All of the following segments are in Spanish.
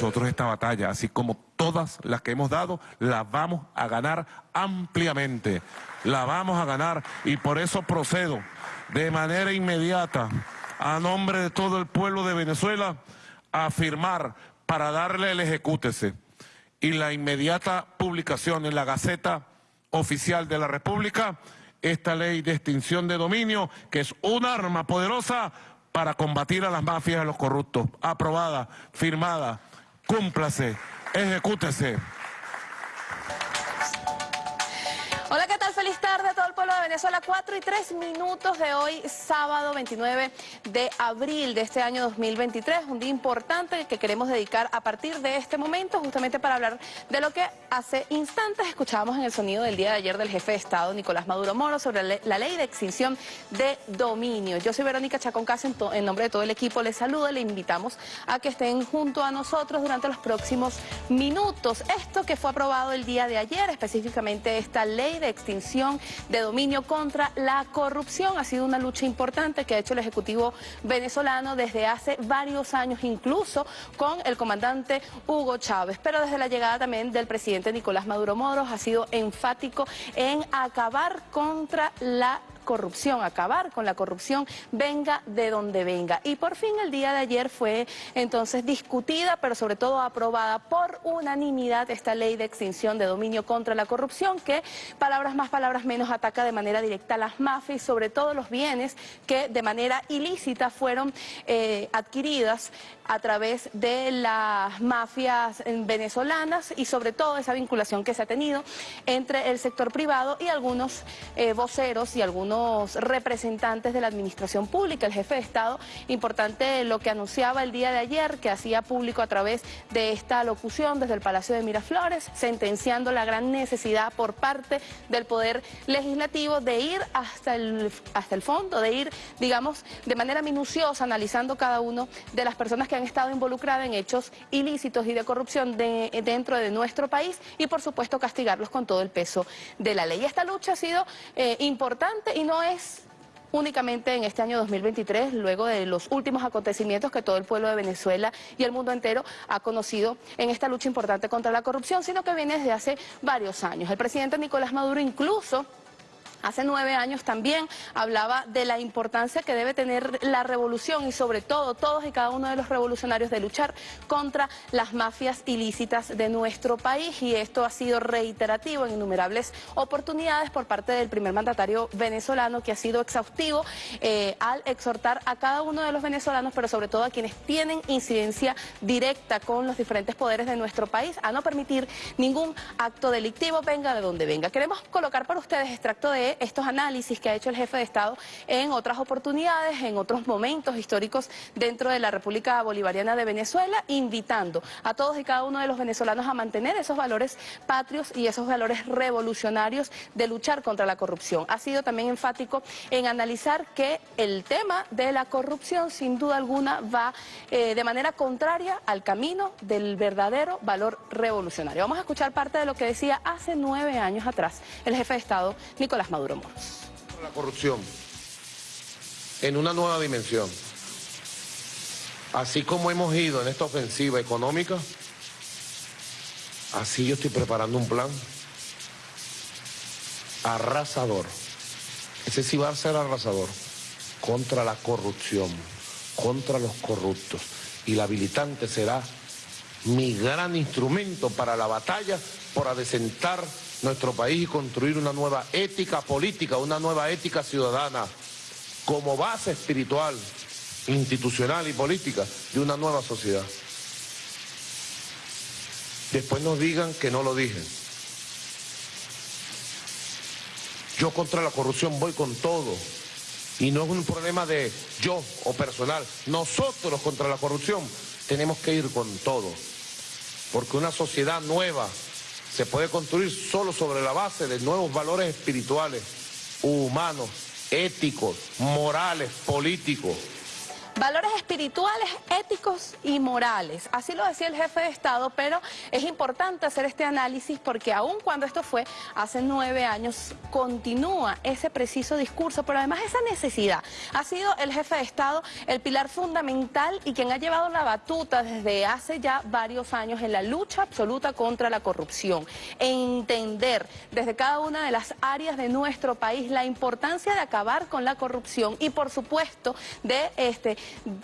nosotros esta batalla, así como todas las que hemos dado, la vamos a ganar ampliamente. La vamos a ganar y por eso procedo de manera inmediata a nombre de todo el pueblo de Venezuela a firmar para darle el ejecútese y la inmediata publicación en la Gaceta Oficial de la República esta ley de extinción de dominio, que es un arma poderosa para combatir a las mafias y a los corruptos. Aprobada, firmada, cúmplase, ejecútese. Feliz tarde a todo el pueblo de Venezuela. 4 y 3 minutos de hoy, sábado 29 de abril de este año 2023. Un día importante que queremos dedicar a partir de este momento justamente para hablar de lo que hace instantes escuchábamos en el sonido del día de ayer del jefe de Estado, Nicolás Maduro Moro, sobre la ley de extinción de dominio. Yo soy Verónica Chacón Casa, en nombre de todo el equipo les saludo, le invitamos a que estén junto a nosotros durante los próximos minutos. Esto que fue aprobado el día de ayer, específicamente esta ley de extinción de dominio contra la corrupción. Ha sido una lucha importante que ha hecho el Ejecutivo venezolano desde hace varios años, incluso con el comandante Hugo Chávez. Pero desde la llegada también del presidente Nicolás Maduro Moros ha sido enfático en acabar contra la corrupción, acabar con la corrupción, venga de donde venga. Y por fin el día de ayer fue entonces discutida, pero sobre todo aprobada por unanimidad esta ley de extinción de dominio contra la corrupción, que palabras más, palabras menos ataca de manera directa a las mafias y sobre todo los bienes que de manera ilícita fueron eh, adquiridas a través de las mafias venezolanas y sobre todo esa vinculación que se ha tenido entre el sector privado y algunos eh, voceros y algunos representantes de la administración pública, el jefe de Estado, importante lo que anunciaba el día de ayer, que hacía público a través de esta locución desde el Palacio de Miraflores, sentenciando la gran necesidad por parte del Poder Legislativo de ir hasta el, hasta el fondo, de ir, digamos, de manera minuciosa, analizando cada uno de las personas que han estado involucradas en hechos ilícitos y de corrupción dentro de nuestro país y, por supuesto, castigarlos con todo el peso de la ley. Esta lucha ha sido eh, importante y no es únicamente en este año 2023, luego de los últimos acontecimientos que todo el pueblo de Venezuela y el mundo entero ha conocido en esta lucha importante contra la corrupción, sino que viene desde hace varios años. El presidente Nicolás Maduro incluso Hace nueve años también hablaba de la importancia que debe tener la revolución y sobre todo todos y cada uno de los revolucionarios de luchar contra las mafias ilícitas de nuestro país y esto ha sido reiterativo en innumerables oportunidades por parte del primer mandatario venezolano que ha sido exhaustivo eh, al exhortar a cada uno de los venezolanos, pero sobre todo a quienes tienen incidencia directa con los diferentes poderes de nuestro país, a no permitir ningún acto delictivo, venga de donde venga. Queremos colocar para ustedes extracto de estos análisis que ha hecho el jefe de Estado en otras oportunidades, en otros momentos históricos dentro de la República Bolivariana de Venezuela, invitando a todos y cada uno de los venezolanos a mantener esos valores patrios y esos valores revolucionarios de luchar contra la corrupción. Ha sido también enfático en analizar que el tema de la corrupción sin duda alguna va eh, de manera contraria al camino del verdadero valor revolucionario. Vamos a escuchar parte de lo que decía hace nueve años atrás el jefe de Estado, Nicolás Maduro. La corrupción en una nueva dimensión. Así como hemos ido en esta ofensiva económica, así yo estoy preparando un plan arrasador. Ese sí va a ser arrasador contra la corrupción, contra los corruptos. Y la habilitante será mi gran instrumento para la batalla por adecentar nuestro país y construir una nueva ética política, una nueva ética ciudadana como base espiritual, institucional y política de una nueva sociedad. Después nos digan que no lo dije. Yo contra la corrupción voy con todo. Y no es un problema de yo o personal. Nosotros contra la corrupción tenemos que ir con todo. Porque una sociedad nueva, se puede construir solo sobre la base de nuevos valores espirituales, humanos, éticos, morales, políticos. Valores espirituales, éticos y morales. Así lo decía el jefe de Estado, pero es importante hacer este análisis porque aun cuando esto fue hace nueve años, continúa ese preciso discurso, pero además esa necesidad. Ha sido el jefe de Estado el pilar fundamental y quien ha llevado la batuta desde hace ya varios años en la lucha absoluta contra la corrupción. Entender desde cada una de las áreas de nuestro país la importancia de acabar con la corrupción y por supuesto de este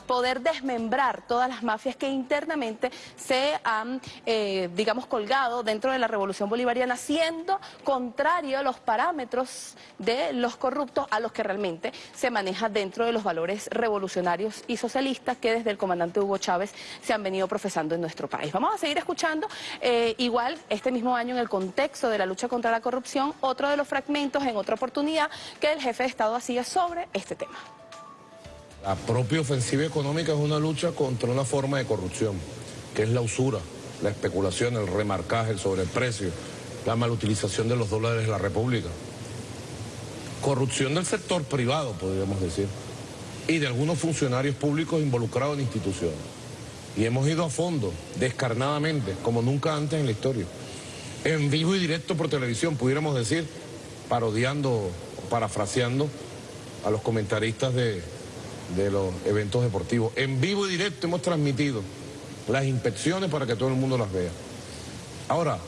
poder desmembrar todas las mafias que internamente se han, eh, digamos, colgado dentro de la revolución bolivariana, siendo contrario a los parámetros de los corruptos a los que realmente se maneja dentro de los valores revolucionarios y socialistas que desde el comandante Hugo Chávez se han venido profesando en nuestro país. Vamos a seguir escuchando, eh, igual este mismo año en el contexto de la lucha contra la corrupción, otro de los fragmentos en otra oportunidad que el jefe de Estado hacía sobre este tema. La propia ofensiva económica es una lucha contra una forma de corrupción, que es la usura, la especulación, el remarcaje, el sobreprecio, la malutilización de los dólares de la República. Corrupción del sector privado, podríamos decir, y de algunos funcionarios públicos involucrados en instituciones. Y hemos ido a fondo, descarnadamente, como nunca antes en la historia. En vivo y directo por televisión, pudiéramos decir, parodiando, parafraseando a los comentaristas de, de los eventos deportivos. En vivo y directo hemos transmitido las inspecciones para que todo el mundo las vea. Ahora,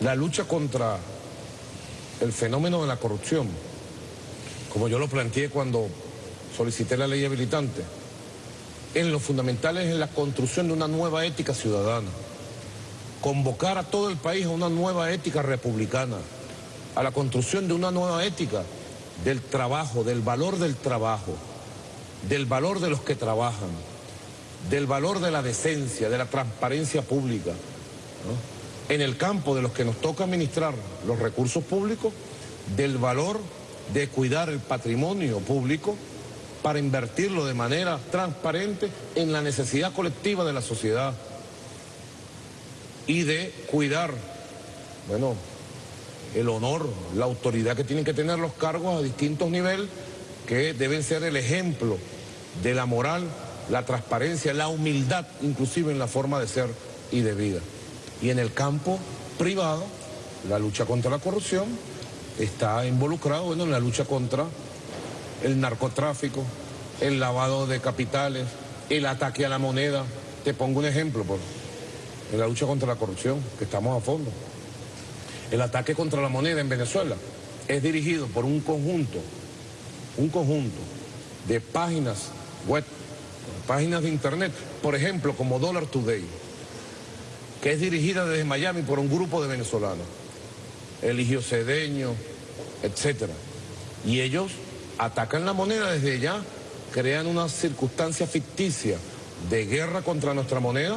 la lucha contra el fenómeno de la corrupción, como yo lo planteé cuando solicité la ley habilitante, en lo fundamental es en la construcción de una nueva ética ciudadana, convocar a todo el país a una nueva ética republicana, a la construcción de una nueva ética del trabajo, del valor del trabajo, del valor de los que trabajan, del valor de la decencia, de la transparencia pública, en el campo de los que nos toca administrar los recursos públicos, del valor de cuidar el patrimonio público para invertirlo de manera transparente en la necesidad colectiva de la sociedad y de cuidar, bueno, el honor, la autoridad que tienen que tener los cargos a distintos niveles que deben ser el ejemplo de la moral, la transparencia, la humildad, inclusive en la forma de ser y de vida. Y en el campo privado, la lucha contra la corrupción está involucrado bueno, en la lucha contra el narcotráfico, el lavado de capitales, el ataque a la moneda. Te pongo un ejemplo, por, en la lucha contra la corrupción, que estamos a fondo. El ataque contra la moneda en Venezuela es dirigido por un conjunto, un conjunto de páginas web, páginas de internet, por ejemplo, como Dollar Today, que es dirigida desde Miami por un grupo de venezolanos, Eligio Cedeño, etc. Y ellos atacan la moneda desde ya, crean una circunstancia ficticia de guerra contra nuestra moneda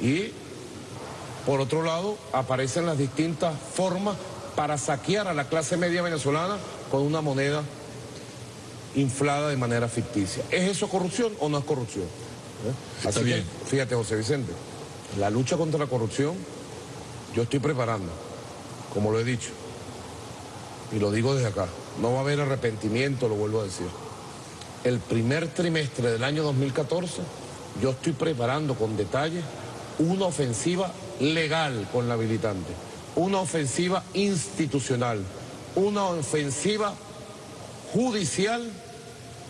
y, por otro lado, aparecen las distintas formas para saquear a la clase media venezolana con una moneda inflada de manera ficticia. ¿Es eso corrupción o no es corrupción? ¿Eh? Así que, fíjate, José Vicente, la lucha contra la corrupción yo estoy preparando, como lo he dicho, y lo digo desde acá, no va a haber arrepentimiento, lo vuelvo a decir. El primer trimestre del año 2014 yo estoy preparando con detalle una ofensiva legal con la habilitante, una ofensiva institucional, una ofensiva judicial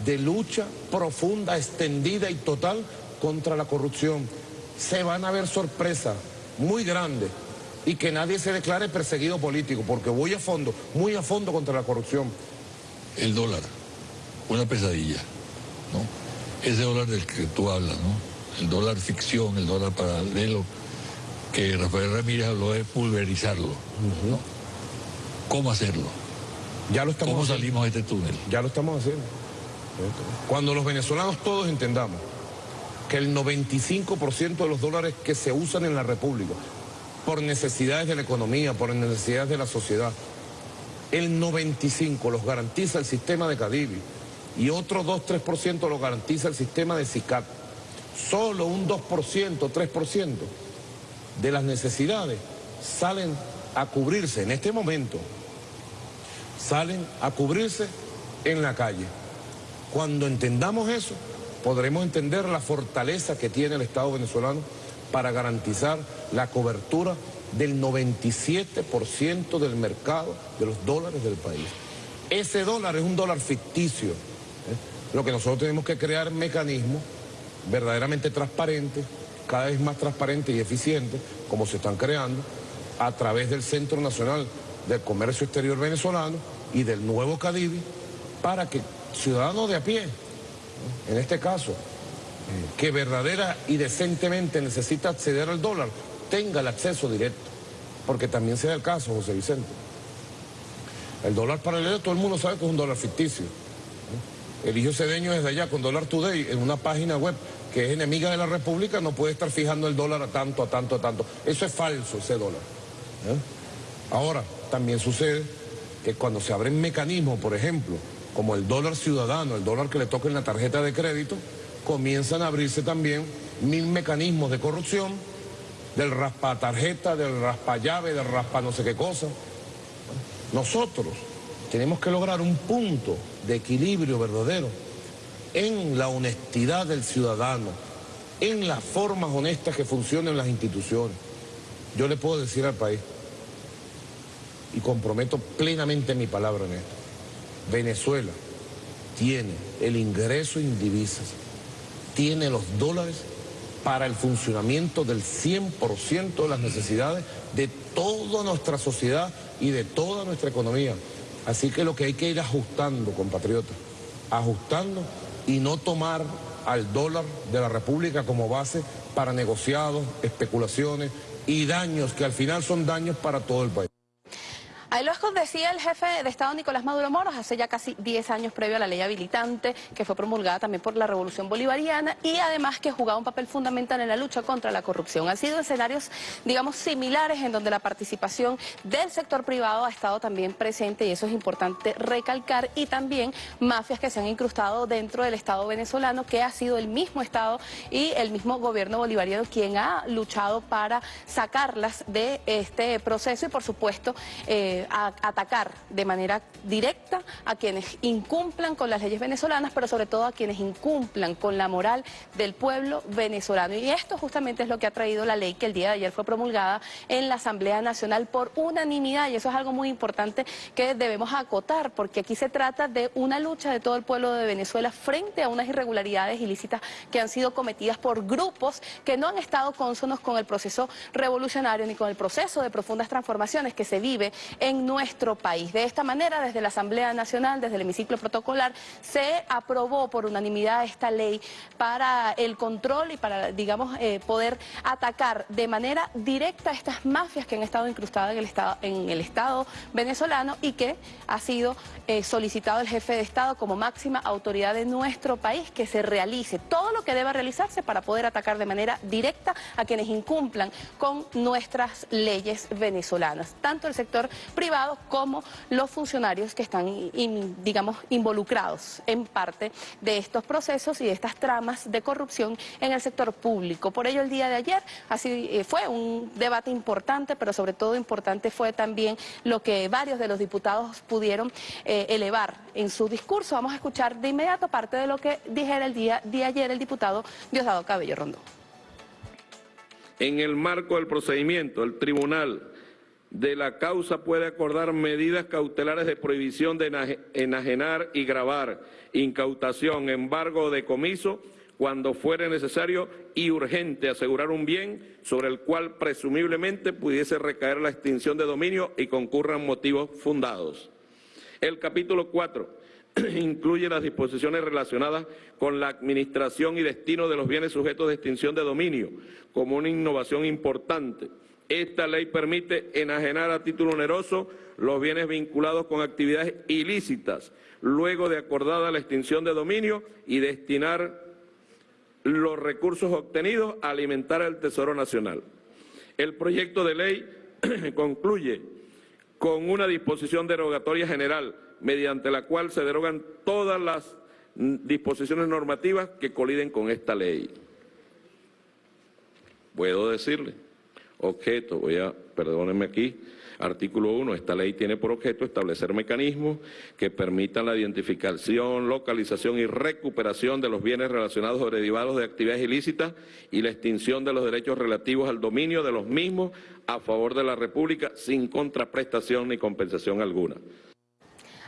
de lucha profunda, extendida y total contra la corrupción. Se van a ver sorpresas muy grandes y que nadie se declare perseguido político, porque voy a fondo, muy a fondo contra la corrupción. El dólar, una pesadilla, ¿no? Ese dólar del que tú hablas, ¿no? El dólar ficción, el dólar paralelo, que Rafael Ramírez habló de pulverizarlo, ¿no? ¿Cómo hacerlo? Ya lo estamos ¿Cómo salimos de este túnel? Ya lo estamos haciendo. Cuando los venezolanos todos entendamos que el 95% de los dólares que se usan en la República, por necesidades de la economía, por necesidades de la sociedad, el 95% los garantiza el sistema de Cadivi y otro 2-3% lo garantiza el sistema de SICAT. Solo un 2%, 3% de las necesidades salen a cubrirse en este momento salen a cubrirse en la calle. Cuando entendamos eso, podremos entender la fortaleza que tiene el Estado venezolano para garantizar la cobertura del 97% del mercado de los dólares del país. Ese dólar es un dólar ficticio. ¿eh? Lo que nosotros tenemos que crear mecanismos verdaderamente transparentes, cada vez más transparentes y eficientes, como se están creando, a través del Centro Nacional del Comercio Exterior Venezolano y del nuevo CADIVI, para que ciudadanos de a pie, en este caso, que verdadera y decentemente necesita acceder al dólar, tenga el acceso directo. Porque también sea el caso, José Vicente. El dólar paralelo, todo el mundo sabe que es un dólar ficticio. El hijo cedeño desde allá con Dólar Today en una página web que es enemiga de la República no puede estar fijando el dólar a tanto, a tanto, a tanto. Eso es falso, ese dólar. ¿eh? Ahora, también sucede que cuando se abren mecanismos, por ejemplo, como el dólar ciudadano, el dólar que le toca en la tarjeta de crédito, comienzan a abrirse también mil mecanismos de corrupción, del raspa tarjeta, del raspa llave, del raspa no sé qué cosa. Nosotros tenemos que lograr un punto de equilibrio verdadero en la honestidad del ciudadano, en las formas honestas que funcionan las instituciones. Yo le puedo decir al país, y comprometo plenamente mi palabra en esto, Venezuela tiene el ingreso en divisas, tiene los dólares para el funcionamiento del 100% de las necesidades de toda nuestra sociedad y de toda nuestra economía. Así que lo que hay que ir ajustando, compatriotas, ajustando y no tomar al dólar de la República como base para negociados, especulaciones y daños que al final son daños para todo el país. Ahí lo decía el jefe de Estado Nicolás Maduro Moros hace ya casi 10 años previo a la ley habilitante que fue promulgada también por la Revolución Bolivariana y además que jugaba un papel fundamental en la lucha contra la corrupción. Han sido escenarios, digamos, similares en donde la participación del sector privado ha estado también presente y eso es importante recalcar y también mafias que se han incrustado dentro del Estado venezolano que ha sido el mismo Estado y el mismo gobierno bolivariano quien ha luchado para sacarlas de este proceso y por supuesto... Eh, a atacar de manera directa a quienes incumplan con las leyes venezolanas, pero sobre todo a quienes incumplan con la moral del pueblo venezolano. Y esto justamente es lo que ha traído la ley que el día de ayer fue promulgada en la Asamblea Nacional por unanimidad. Y eso es algo muy importante que debemos acotar, porque aquí se trata de una lucha de todo el pueblo de Venezuela frente a unas irregularidades ilícitas que han sido cometidas por grupos que no han estado cónsonos con el proceso revolucionario ni con el proceso de profundas transformaciones que se vive en en nuestro país. De esta manera, desde la Asamblea Nacional, desde el hemiciclo protocolar, se aprobó por unanimidad esta ley para el control y para, digamos, eh, poder atacar de manera directa a estas mafias que han estado incrustadas en el Estado, venezolano y que ha sido eh, solicitado el jefe de Estado como máxima autoridad de nuestro país que se realice todo lo que deba realizarse para poder atacar de manera directa a quienes incumplan con nuestras leyes venezolanas, tanto el sector privados como los funcionarios que están, digamos, involucrados en parte de estos procesos y de estas tramas de corrupción en el sector público. Por ello, el día de ayer así eh, fue un debate importante, pero sobre todo importante fue también lo que varios de los diputados pudieron eh, elevar en su discurso. Vamos a escuchar de inmediato parte de lo que dijera el día de ayer el diputado Diosdado Cabello Rondón. En el marco del procedimiento, el tribunal de la causa puede acordar medidas cautelares de prohibición de enajenar y grabar, incautación, embargo o decomiso, cuando fuere necesario y urgente asegurar un bien sobre el cual presumiblemente pudiese recaer la extinción de dominio y concurran motivos fundados. El capítulo 4 incluye las disposiciones relacionadas con la administración y destino de los bienes sujetos de extinción de dominio, como una innovación importante. Esta ley permite enajenar a título oneroso los bienes vinculados con actividades ilícitas, luego de acordada la extinción de dominio y destinar los recursos obtenidos a alimentar al Tesoro Nacional. El proyecto de ley concluye con una disposición derogatoria general, mediante la cual se derogan todas las disposiciones normativas que coliden con esta ley. Puedo decirle objeto, voy a, perdónenme aquí, Artículo 1. Esta ley tiene por objeto establecer mecanismos que permitan la identificación, localización y recuperación de los bienes relacionados o derivados de actividades ilícitas y la extinción de los derechos relativos al dominio de los mismos a favor de la República sin contraprestación ni compensación alguna.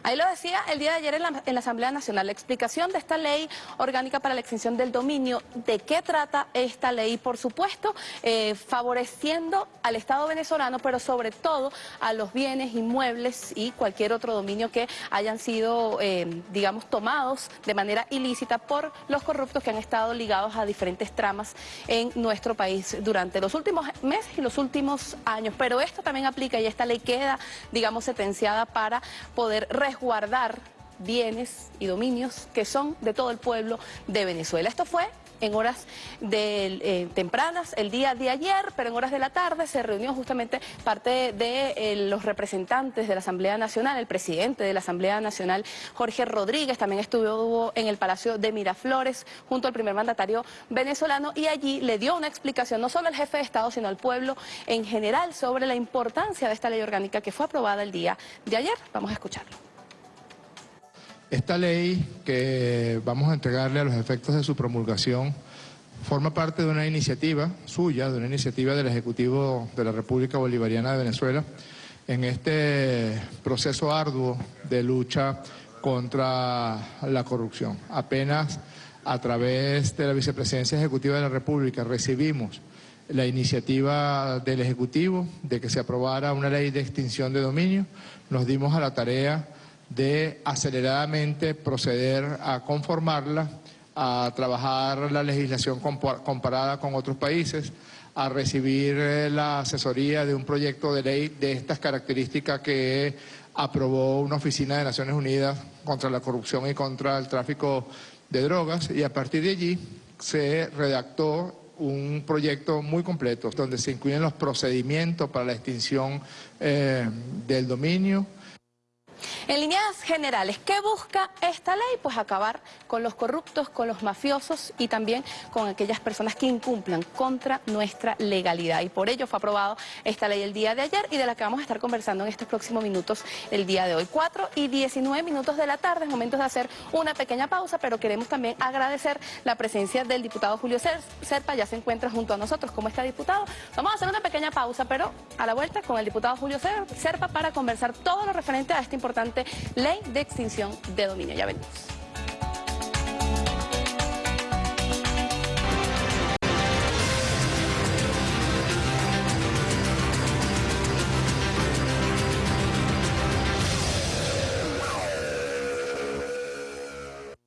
Ahí lo decía el día de ayer en la, Asamblea Nacional, la explicación de esta ley orgánica para la extinción del dominio, de qué trata esta ley, por supuesto, eh, favoreciendo al Estado venezolano, pero sobre todo a los bienes inmuebles y cualquier otro dominio que hayan sido, eh, digamos, tomados de manera ilícita por los corruptos que han estado ligados a diferentes tramas en nuestro país durante los últimos meses y los últimos años. Pero esto también aplica y esta ley queda, digamos, sentenciada para poder guardar bienes y dominios que son de todo el pueblo de Venezuela. Esto fue en horas de, eh, tempranas el día de ayer, pero en horas de la tarde se reunió justamente parte de eh, los representantes de la Asamblea Nacional, el presidente de la Asamblea Nacional, Jorge Rodríguez, también estuvo en el Palacio de Miraflores junto al primer mandatario venezolano y allí le dio una explicación no solo al jefe de Estado, sino al pueblo en general sobre la importancia de esta ley orgánica que fue aprobada el día de ayer. Vamos a escucharlo. Esta ley que vamos a entregarle a los efectos de su promulgación forma parte de una iniciativa suya, de una iniciativa del Ejecutivo de la República Bolivariana de Venezuela, en este proceso arduo de lucha contra la corrupción. Apenas a través de la Vicepresidencia Ejecutiva de la República recibimos la iniciativa del Ejecutivo de que se aprobara una ley de extinción de dominio, nos dimos a la tarea de aceleradamente proceder a conformarla, a trabajar la legislación comparada con otros países, a recibir eh, la asesoría de un proyecto de ley de estas características que aprobó una oficina de Naciones Unidas contra la corrupción y contra el tráfico de drogas y a partir de allí se redactó un proyecto muy completo donde se incluyen los procedimientos para la extinción eh, del dominio, en líneas generales, ¿qué busca esta ley? Pues acabar con los corruptos, con los mafiosos y también con aquellas personas que incumplan contra nuestra legalidad. Y por ello fue aprobado esta ley el día de ayer y de la que vamos a estar conversando en estos próximos minutos el día de hoy. 4 y 19 minutos de la tarde, es momento de hacer una pequeña pausa, pero queremos también agradecer la presencia del diputado Julio Serpa, ya se encuentra junto a nosotros como está diputado. Vamos a hacer una pequeña pausa, pero a la vuelta con el diputado Julio Serpa para conversar todo lo referente a este importante ley de extinción de dominio. Ya venimos.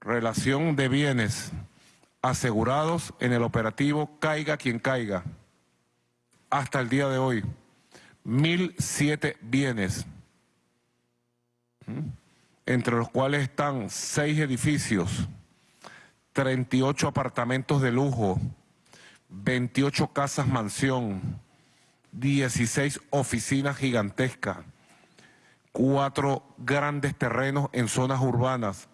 Relación de bienes asegurados en el operativo Caiga quien caiga. Hasta el día de hoy, 1.007 bienes entre los cuales están seis edificios, 38 apartamentos de lujo, 28 casas mansión, 16 oficinas gigantescas, cuatro grandes terrenos en zonas urbanas,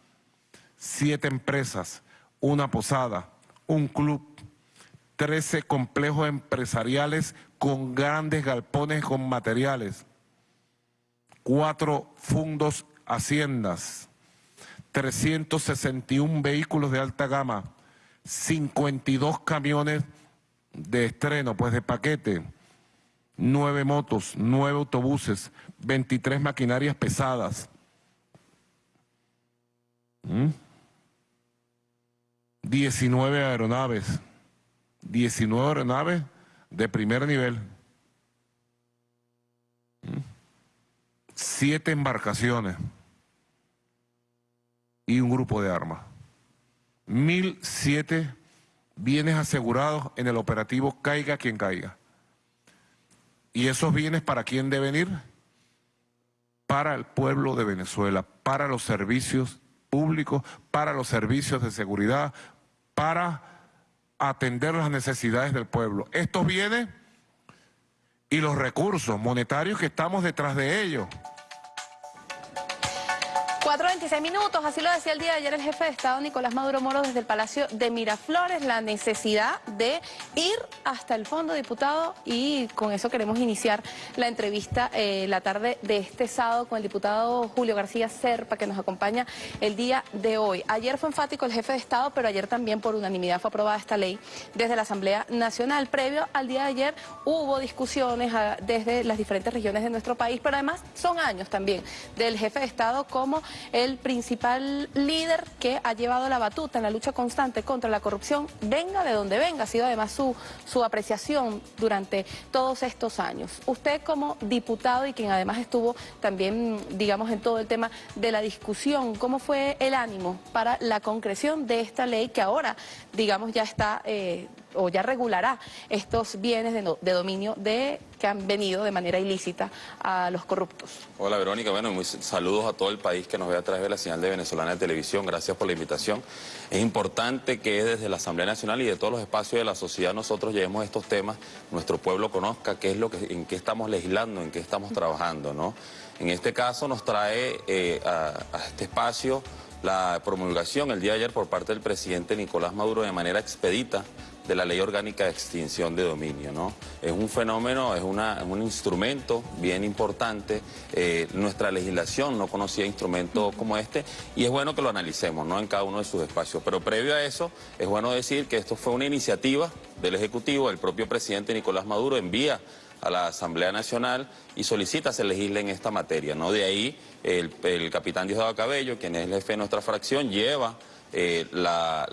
siete empresas, una posada, un club, 13 complejos empresariales con grandes galpones con materiales, cuatro fundos haciendas, 361 vehículos de alta gama, 52 camiones de estreno, pues de paquete, 9 motos, 9 autobuses, 23 maquinarias pesadas. 19 ¿Mm? aeronaves, 19 aeronaves de primer nivel. Siete embarcaciones y un grupo de armas. Mil siete bienes asegurados en el operativo Caiga quien caiga. ¿Y esos bienes para quién deben ir? Para el pueblo de Venezuela, para los servicios públicos, para los servicios de seguridad, para atender las necesidades del pueblo. Estos bienes y los recursos monetarios que estamos detrás de ellos. 4.26 minutos, así lo decía el día de ayer el jefe de Estado Nicolás Maduro Moro desde el Palacio de Miraflores, la necesidad de ir hasta el fondo, diputado, y con eso queremos iniciar la entrevista eh, la tarde de este sábado con el diputado Julio García Serpa, que nos acompaña el día de hoy. Ayer fue enfático el jefe de Estado, pero ayer también por unanimidad fue aprobada esta ley desde la Asamblea Nacional. Previo al día de ayer hubo discusiones ah, desde las diferentes regiones de nuestro país, pero además son años también del jefe de Estado como el principal líder que ha llevado la batuta en la lucha constante contra la corrupción, venga de donde venga, ha sido además su, su apreciación durante todos estos años. Usted como diputado y quien además estuvo también, digamos, en todo el tema de la discusión, ¿cómo fue el ánimo para la concreción de esta ley que ahora, digamos, ya está... Eh, o ya regulará estos bienes de, dominio de que han venido de manera ilícita a los corruptos. Hola Verónica, bueno, muy saludos a todo el país que nos ve a través de la señal de Venezolana de Televisión, gracias por la invitación. Es importante que desde la Asamblea Nacional y de todos los espacios de la sociedad nosotros llevemos estos temas, nuestro pueblo conozca qué es lo que, en qué estamos legislando, en qué estamos trabajando, ¿no? En este caso nos trae eh, a este espacio la promulgación el día de ayer por parte del presidente Nicolás Maduro de manera expedita de la Ley Orgánica de Extinción de Dominio. ¿no? Es un fenómeno, es, una, un instrumento bien importante. Eh, nuestra legislación no conocía instrumentos como este y es bueno que lo analicemos ¿no? en cada uno de sus espacios. Pero previo a eso, es bueno decir que esto fue una iniciativa del Ejecutivo, el propio presidente Nicolás Maduro envía a la Asamblea Nacional y solicita se legisle en esta materia. ¿no? De ahí el, el capitán Diosdado Cabello, quien es el jefe de nuestra fracción, lleva eh, la,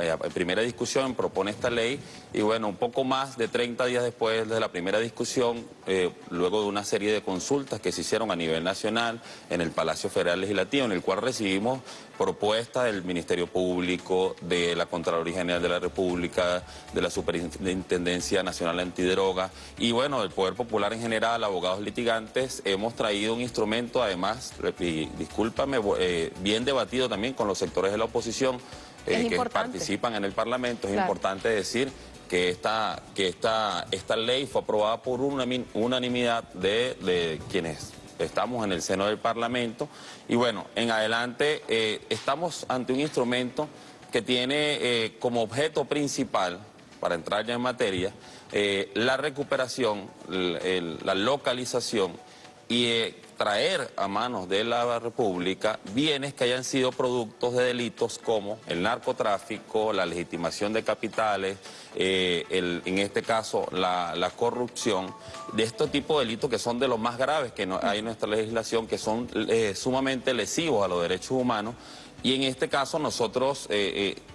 eh, primera discusión propone esta ley y bueno, un poco más de 30 días después de la primera discusión, eh, luego de una serie de consultas que se hicieron a nivel nacional en el Palacio Federal Legislativo, en el cual recibimos propuestas del Ministerio Público, de la Contraloría General de la República, de la Superintendencia Nacional Antidroga y bueno, del Poder Popular en general, abogados litigantes, hemos traído un instrumento además, y discúlpame, bien debatido también con los sectores de la oposición, eh, que participan en el Parlamento. Es importante decir que esta, que esta, esta ley fue aprobada por una unanimidad de, quienes estamos en el seno del Parlamento. Y bueno, en adelante eh, estamos ante un instrumento que tiene eh, como objeto principal, para entrar ya en materia, la recuperación, la localización y eh, traer a manos de la República bienes que hayan sido productos de delitos como el narcotráfico, la legitimación de capitales, eh, en este caso la, corrupción, de este tipo de delitos que son de los más graves que hay en nuestra legislación, que son eh, sumamente lesivos a los derechos humanos. Y en este caso nosotros,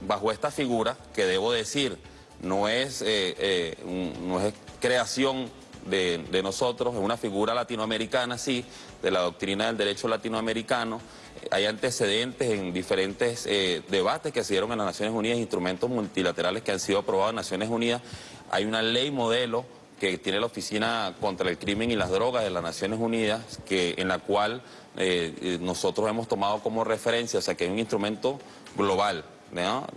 bajo esta figura, que debo decir, no es, no es creación de, nosotros, es una figura latinoamericana, sí, de la doctrina del derecho latinoamericano. Hay antecedentes en diferentes eh, debates que se dieron en las Naciones Unidas, instrumentos multilaterales que han sido aprobados en Naciones Unidas. Hay una ley modelo que tiene la Oficina contra el Crimen y las Drogas de las Naciones Unidas, que, en la cual eh, eh, nosotros hemos tomado como referencia, o sea, que es un instrumento global,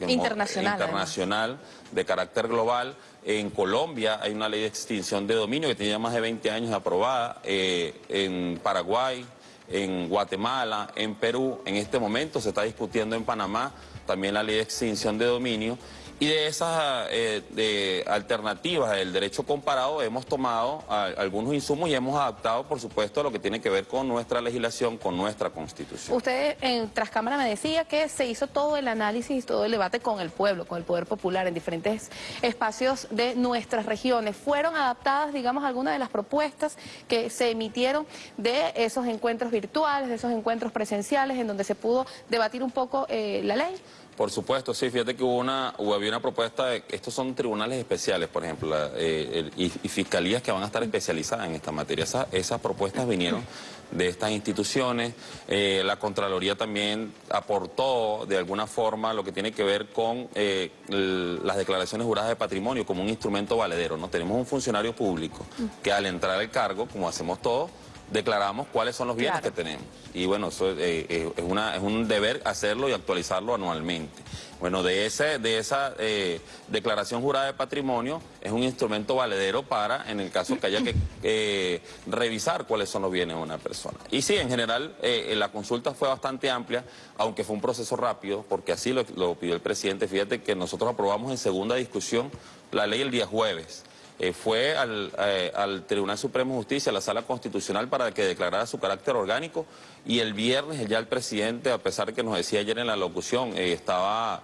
Internacional. Internacional, de carácter global, en Colombia hay una ley de extinción de dominio que tiene más de 20 años aprobada. Eh, en Paraguay, en Guatemala, en Perú. En este momento se está discutiendo en Panamá también la ley de extinción de dominio. Y de esas eh, alternativas del derecho comparado hemos tomado algunos insumos y hemos adaptado, por supuesto, lo que tiene que ver con nuestra legislación, con nuestra constitución. Usted en Trascámara me decía que se hizo todo el análisis y todo el debate con el pueblo, con el poder popular en diferentes espacios de nuestras regiones. ¿Fueron adaptadas, digamos, algunas de las propuestas que se emitieron de esos encuentros virtuales, de esos encuentros presenciales en donde se pudo debatir un poco eh, la ley? Por supuesto, sí, fíjate que hubo una, había una propuesta, de, estos son tribunales especiales, por ejemplo, eh, y, fiscalías que van a estar especializadas en esta materia. esas propuestas vinieron de estas instituciones, eh, la Contraloría también aportó de alguna forma lo que tiene que ver con eh, las declaraciones juradas de patrimonio como un instrumento valedero. ¿no? Tenemos un funcionario público que al entrar al cargo, como hacemos todos, declaramos cuáles son los bienes Claro. que tenemos. Y bueno, eso eh, eh, es, una, es un deber hacerlo y actualizarlo anualmente. Bueno, de, ese, de esa eh, declaración jurada de patrimonio es un instrumento valedero para, en el caso que haya que eh, revisar cuáles son los bienes de una persona. Y sí, en general, eh, la consulta fue bastante amplia, aunque fue un proceso rápido, porque así lo, lo pidió el presidente. Fíjate que nosotros aprobamos en segunda discusión la ley el día jueves. Eh, fue al, eh, al Tribunal Supremo de Justicia, a la Sala Constitucional, para que declarara su carácter orgánico y el viernes ya el presidente, a pesar de que nos decía ayer en la locución, eh, estaba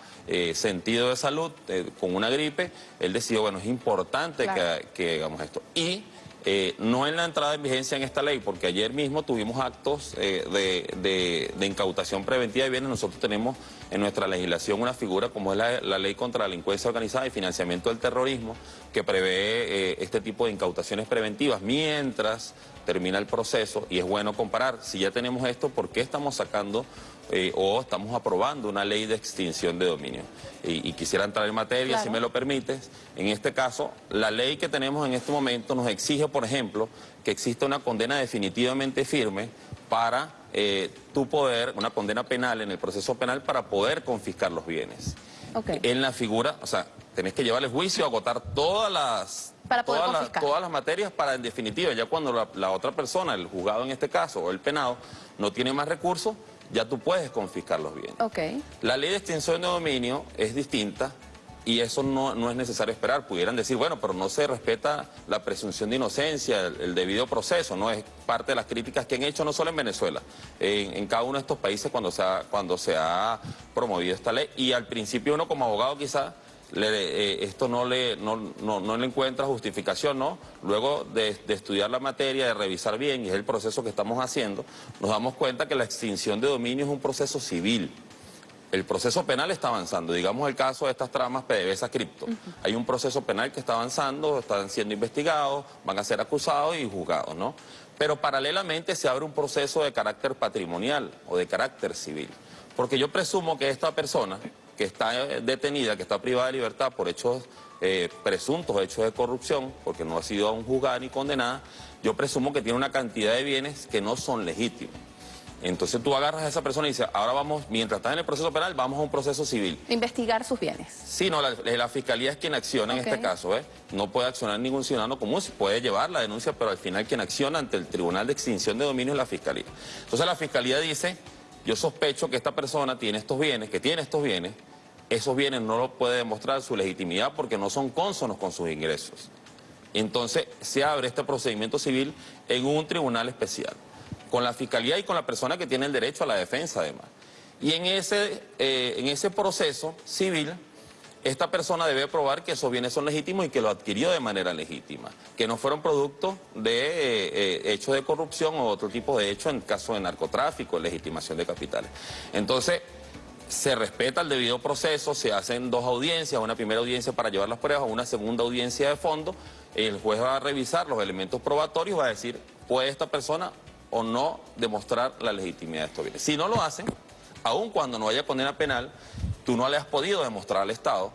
sentido de salud, con una gripe, él decidió, bueno, es importante Claro. que, que hagamos esto. Y eh, no en la entrada en vigencia en esta ley, porque ayer mismo tuvimos actos eh, de, de- incautación preventiva de bienes. Nosotros tenemos en nuestra legislación una figura como es la, la ley contra la delincuencia organizada y financiamiento del terrorismo, que prevé eh, este tipo de incautaciones preventivas mientras termina el proceso. Y es bueno comparar, si ya tenemos esto, ¿por qué estamos sacando eh, o estamos aprobando una ley de extinción de dominio? Y, y quisiera entrar en materia, si me lo permites. En este caso, la ley que tenemos en este momento nos exige, por ejemplo, que exista una condena definitivamente firme para eh, tu poder, una condena penal en el proceso penal para poder confiscar los bienes. En la figura, o sea, tenés que llevar el juicio, agotar todas las... Para poder todas, las, confiscar. todas las materias para, en definitiva, ya cuando la, la otra persona, el juzgado en este caso, o el penado, no tiene más recursos, ya tú puedes confiscar los bienes. La ley de extinción de dominio es distinta y eso no, no es necesario esperar. Pudieran decir, bueno, pero no se respeta la presunción de inocencia, el, el debido proceso, ¿no? Es parte de las críticas que han hecho no solo en Venezuela, en, en cada uno de estos países cuando se, ha, cuando se ha promovido esta ley. Y al principio uno como abogado quizá le- eh, esto no le, no, no- no le encuentra justificación, ¿no? Luego de, de estudiar la materia, de revisar bien, y es el proceso que estamos haciendo, nos damos cuenta que la extinción de dominio es un proceso civil. El proceso penal está avanzando. Digamos el caso de estas tramas PDVSA Cripto. Hay un proceso penal que está avanzando, están siendo investigados, van a ser acusados y juzgados, ¿no? Pero paralelamente se abre un proceso de carácter patrimonial o de carácter civil. Porque yo presumo que esta persona que está eh, detenida, que está privada de libertad por hechos eh, presuntos, hechos de corrupción, porque no ha sido aún juzgada ni condenada, yo presumo que tiene una cantidad de bienes que no son legítimos. Entonces tú agarras a esa persona y dices, ahora vamos, mientras está en el proceso penal, vamos a un proceso civil. Investigar sus bienes. Sí, no, la, la fiscalía es quien acciona en este caso, ¿eh? No puede accionar ningún ciudadano común, sí puede llevar la denuncia, pero al final quien acciona ante el Tribunal de Extinción de Dominio es la fiscalía. Entonces la fiscalía dice, yo sospecho que esta persona tiene estos bienes, que tiene estos bienes, esos bienes no lo puede demostrar su legitimidad porque no son cónsonos con sus ingresos. Entonces se abre este procedimiento civil en un tribunal especial, con la fiscalía y con la persona que tiene el derecho a la defensa además. Y en ese, eh, en ese proceso civil, esta persona debe probar que esos bienes son legítimos y que lo adquirió de manera legítima, que no fueron producto de eh, eh, hechos de corrupción o otro tipo de hechos en caso de narcotráfico, legitimación de capitales. Entonces, se respeta el debido proceso, se hacen dos audiencias, una primera audiencia para llevar las pruebas, una segunda audiencia de fondo, el juez va a revisar los elementos probatorios va a decir, ¿puede esta persona o no demostrar la legitimidad de estos bienes? Si no lo hacen, aun cuando no haya condena penal, tú no le has podido demostrar al Estado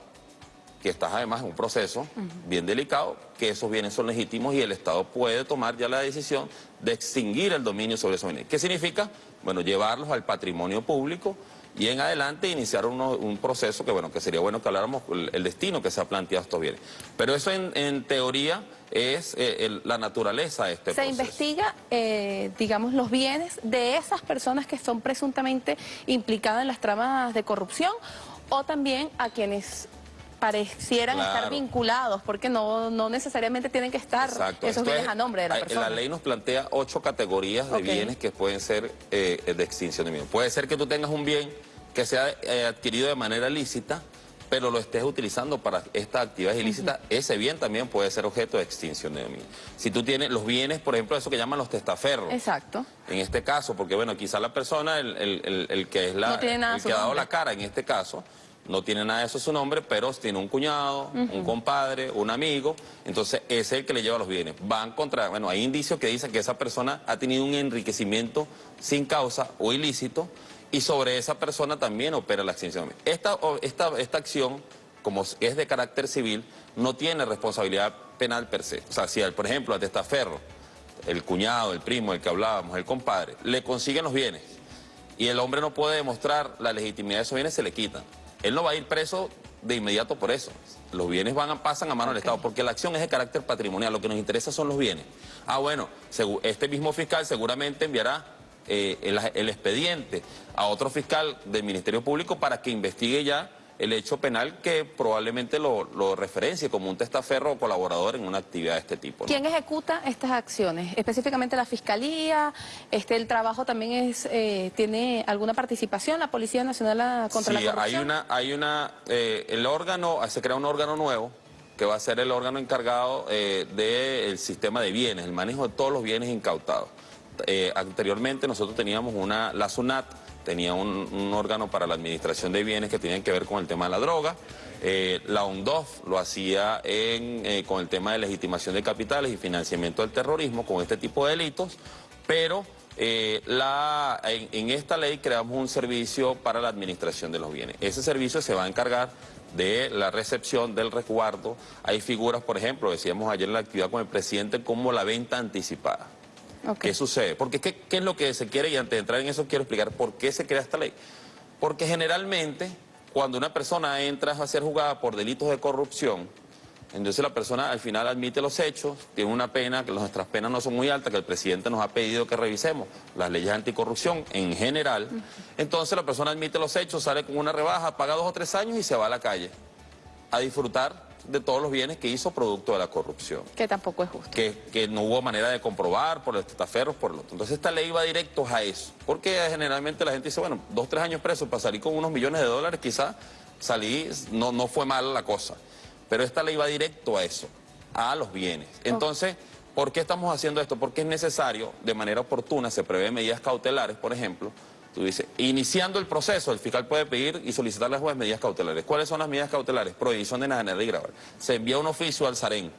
que estás además en un proceso bien delicado, que esos bienes son legítimos y el Estado puede tomar ya la decisión de extinguir el dominio sobre esos bienes. ¿Qué significa? Bueno, llevarlos al patrimonio público y en adelante iniciar uno- un proceso que, bueno, que sería bueno que habláramos el, el destino que se ha planteado a estos bienes. Pero eso en, en teoría es eh, el- la naturaleza de este Se proceso. investiga, eh, digamos, los bienes de esas personas que son presuntamente implicadas en las tramas de corrupción o también a quienes parecieran Claro. estar vinculados, porque no, no necesariamente tienen que estar Exacto. esos Esto bienes es- a nombre de la persona. La ley nos plantea ocho categorías de bienes que pueden ser eh, de extinción de bienes. Puede ser que tú tengas un bien que sea eh, adquirido de manera lícita, pero lo estés utilizando para esta actividad ilícita, ese bien también puede ser objeto de extinción de dominio. Si tú tienes los bienes, por ejemplo, eso que llaman los testaferros, Exacto. en este caso, porque bueno, quizá la persona, el, el- el- el que es la, No tiene nada el su que ha dado nombre. la cara en este caso, no tiene nada de eso su nombre, pero tiene un cuñado, un compadre, un amigo, entonces ese es el que le lleva los bienes. Van contra, bueno, hay indicios que dicen que esa persona ha tenido un enriquecimiento sin causa o ilícito y sobre esa persona también opera la extinción. Esta, esta, esta acción, como es de carácter civil, no tiene responsabilidad penal per se. O sea, si, por ejemplo, a testaferro el cuñado, el primo, el que hablábamos, el compadre, le consiguen los bienes y el hombre no puede demostrar la legitimidad de esos bienes, se le quitan. Él no va a ir preso de inmediato por eso. Los bienes van a, pasan a mano del Estado, porque la acción es de carácter patrimonial, lo que nos interesa son los bienes. Ah, bueno, este mismo fiscal seguramente enviará eh, el, el expediente a otro fiscal del Ministerio Público para que investigue ya el hecho penal que probablemente lo, referencie como un testaferro o colaborador en una actividad de este tipo. ¿Quién ejecuta estas acciones? Específicamente la Fiscalía, este, el trabajo también es, eh, tiene alguna participación, la Policía Nacional contra la Corrupción. hay una, hay una, eh, el órgano, se crea un órgano nuevo que va a ser el órgano encargado eh, del sistema de bienes, el manejo de todos los bienes incautados. Anteriormente nosotros teníamos una, la SUNAT, tenía un, órgano para la administración de bienes que tenían que ver con el tema de la droga. Eh, la UNDOF lo hacía eh, con el tema de legitimación de capitales y financiamiento del terrorismo, con este tipo de delitos, pero eh, la, en, esta ley creamos un servicio para la administración de los bienes. Ese servicio se va a encargar de la recepción, del resguardo. Hay figuras, por ejemplo, decíamos ayer en la actividad con el presidente, como la venta anticipada. ¿Qué sucede? Porque ¿qué, es lo que se quiere? Y antes de entrar en eso quiero explicar por qué se crea esta ley. Porque generalmente cuando una persona entra a ser juzgada por delitos de corrupción, entonces la persona al final admite los hechos, tiene una pena, que nuestras penas no son muy altas, que el presidente nos ha pedido que revisemos las leyes anticorrupción en general. Entonces la persona admite los hechos, sale con una rebaja, paga dos o tres años y se va a la calle a disfrutar de todos los bienes que hizo producto de la corrupción. Que tampoco es justo. Que, no hubo manera de comprobar por los testaferros, por lo otro. Entonces esta ley va directo a eso. Porque generalmente la gente dice, bueno, dos, tres años preso para salir con unos millones de dólares, quizás salí, no, no fue mal la cosa. Pero esta ley va directo a eso, a los bienes. Entonces, ¿por qué estamos haciendo esto? Porque es necesario, de manera oportuna, se prevé medidas cautelares, por ejemplo, Tú dices, iniciando el proceso, el fiscal puede pedir y solicitar a la medidas cautelares. ¿Cuáles son las medidas cautelares? Prohibición de enajenar y grabar. Se envía un oficio al SAREN,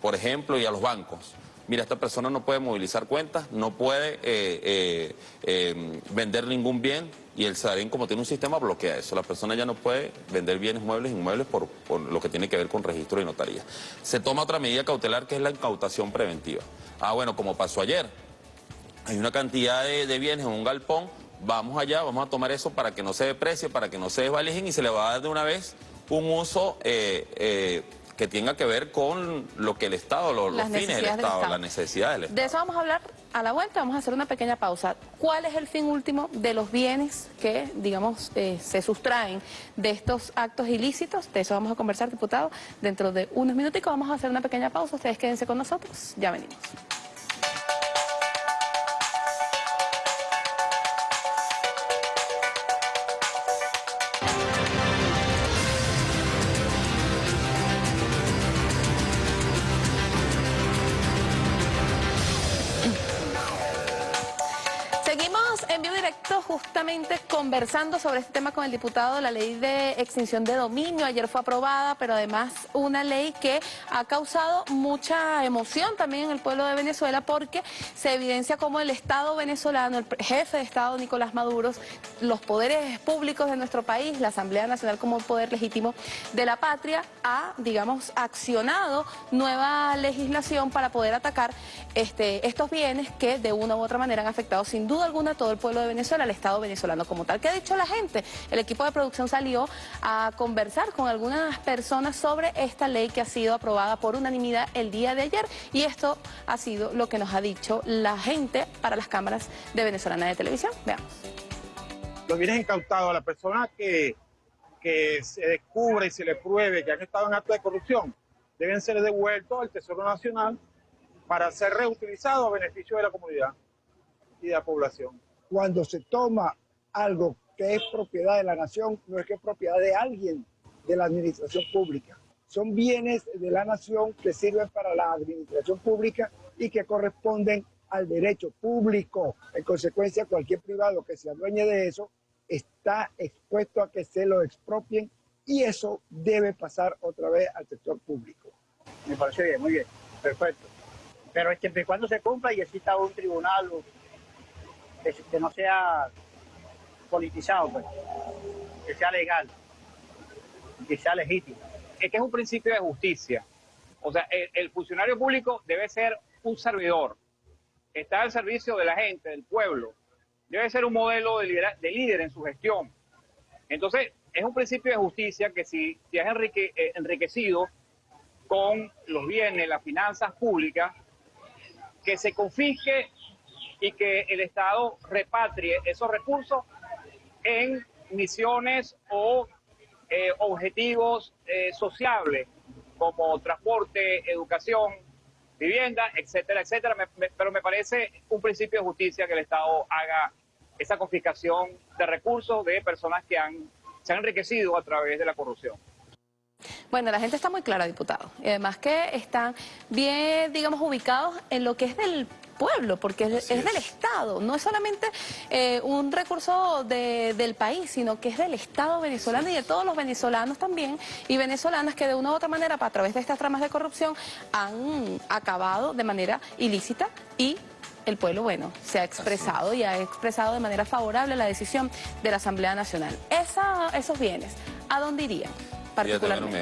por ejemplo, y a los bancos. Mira, esta persona no puede movilizar cuentas, no puede eh, eh, eh, vender ningún bien y el SAREN, como tiene un sistema, bloquea eso. La persona ya no puede vender bienes muebles, inmuebles por, lo que tiene que ver con registro y notaría. Se toma otra medida cautelar que es la incautación preventiva. Ah, bueno, como pasó ayer, hay una cantidad de bienes en un galpón vamos allá, vamos a tomar eso para que no se deprecie, para que no se desvalijen y se le va a dar de una vez un uso eh, eh, que tenga que ver con lo que el Estado, los, fines del Estado, las necesidades del Estado. De eso vamos a hablar a la vuelta, vamos a hacer una pequeña pausa. ¿Cuál es el fin último de los bienes que, digamos, eh, se sustraen de estos actos ilícitos? De eso vamos a conversar, diputado, dentro de unos minutos. Vamos a hacer una pequeña pausa, ustedes quédense con nosotros, ya venimos. Conversando sobre este tema con el diputado, la ley de extinción de dominio. Ayer fue aprobada, pero además una ley que ha causado mucha emoción también en el pueblo de Venezuela porque se evidencia como el Estado venezolano, el jefe de Estado Nicolás Maduro, los poderes públicos de nuestro país, la Asamblea Nacional como poder legítimo de la patria, ha, digamos, accionado nueva legislación para poder atacar este, estos bienes que de una u otra manera han afectado sin duda alguna a todo el pueblo de Venezuela, el Estado venezolano como tal. ¿Qué ha dicho la gente? El equipo de producción salió a conversar con algunas personas sobre esta ley que ha sido aprobada por unanimidad el día de ayer y esto ha sido lo que nos ha dicho la gente para las cámaras de Venezolana de Televisión. Veamos. Los bienes incautados a la persona que, que se descubre y se le pruebe que han estado en acto de corrupción deben ser devueltos al Tesoro Nacional para ser reutilizados a beneficio de la comunidad y de la población cuando se toma algo que es propiedad de la nación, no es que es propiedad de alguien de la administración pública. Son bienes de la nación que sirven para la administración pública y que corresponden al derecho público. En consecuencia, cualquier privado que se adueñe de eso está expuesto a que se lo expropien y eso debe pasar otra vez al sector público. Me parece bien, muy bien, perfecto. Pero es que cuando se cumpla y exista un tribunal que, no sea politizado, pues, que sea legal, que sea legítimo. Es que es un principio de justicia. O sea, el, funcionario público debe ser un servidor, está al servicio de la gente, del pueblo, debe ser un modelo de, líder en su gestión. Entonces, es un principio de justicia que si, si es eh, enriquecido con los bienes, las finanzas públicas, que se confisque y que el Estado repatrie esos recursos en misiones o eh, objetivos eh, sociables como transporte, educación, vivienda, etcétera, etcétera. pero me parece un principio de justicia que el Estado haga esa confiscación de recursos de personas que han, se han enriquecido a través de la corrupción. Bueno, la gente está muy clara, diputado. Y además que están bien, digamos, ubicados en lo que es del pueblo, porque es, del Estado, no es solamente eh, un recurso del país, sino que es del Estado venezolano y de todos los venezolanos también, y venezolanas que de una u otra manera, a través de estas tramas de corrupción, han acabado de manera ilícita y el pueblo, bueno, se ha expresado y ha expresado de manera favorable la decisión de la Asamblea Nacional. Esa, esos bienes, ¿a dónde irían?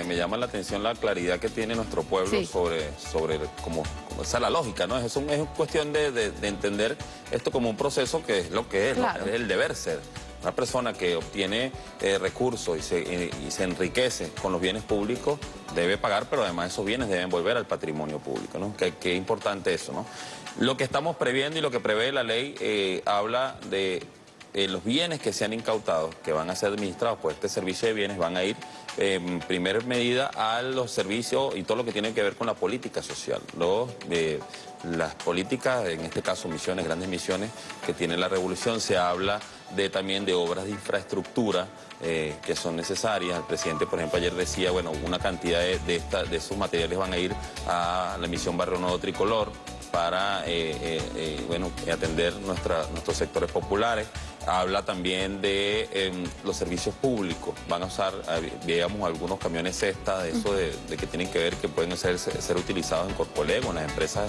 Me, llama la atención la claridad que tiene nuestro pueblo sobre, sobre cómo, esa la lógica, ¿no? Es, un, es cuestión de, entender esto como un proceso que es lo que es, es el deber ser. Una persona que obtiene eh, recursos y se, y se, enriquece con los bienes públicos debe pagar, pero además esos bienes deben volver al patrimonio público, ¿no? Qué importante eso, ¿no? Lo que estamos previendo y lo que prevé la ley eh, habla de eh, los bienes que se han incautado, que van a ser administrados por este servicio de bienes, van a ir en primera medida a los servicios y todo lo que tiene que ver con la política social. Los, eh, las políticas, en este caso misiones, grandes misiones que tiene la revolución, se habla de también de obras de infraestructura eh, que son necesarias. El presidente, por ejemplo, ayer decía, bueno, una cantidad de, de, de esos materiales van a ir a la misión Barrio Nuevo Tricolor para bueno, atender nuestra, nuestros sectores populares habla también de em, los servicios públicos. Van a usar, digamos, algunos camiones cesta de eso de, que tienen que ver que pueden ser, ser utilizados en Corpolego, en las empresas